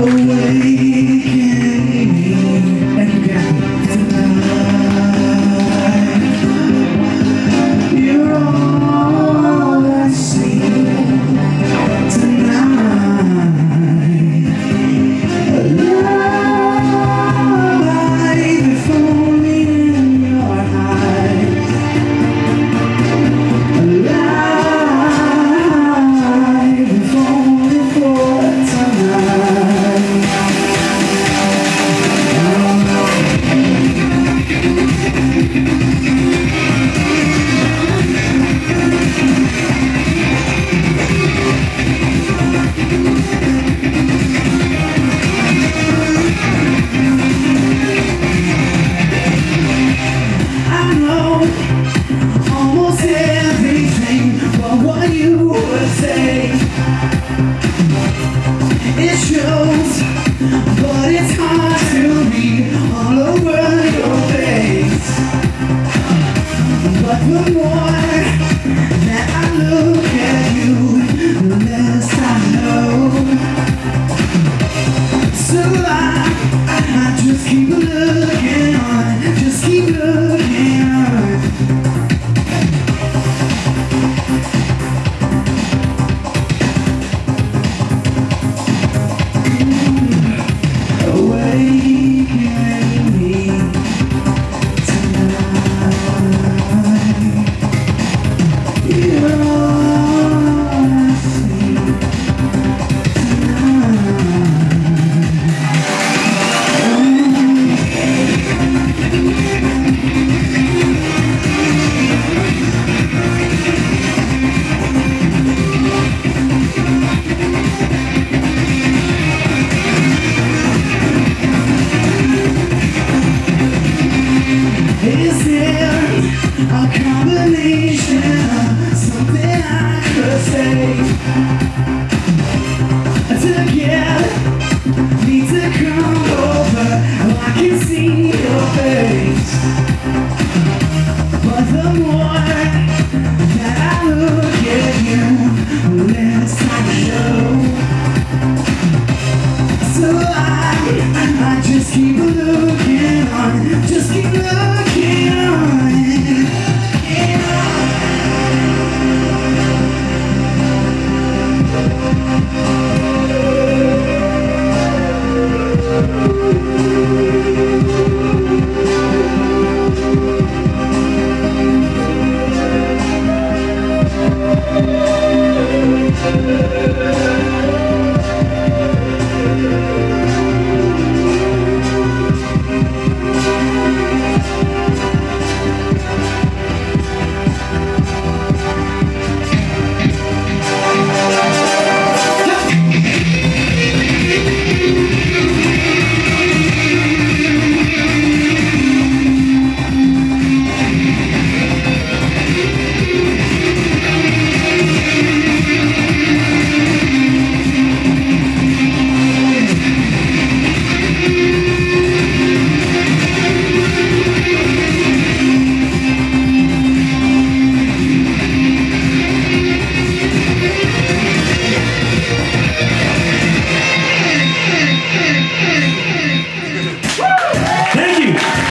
Awaken Almost everything but what you would say. It shows, but it's hard to read all over your face. But the more that I look a combination of something I could say. To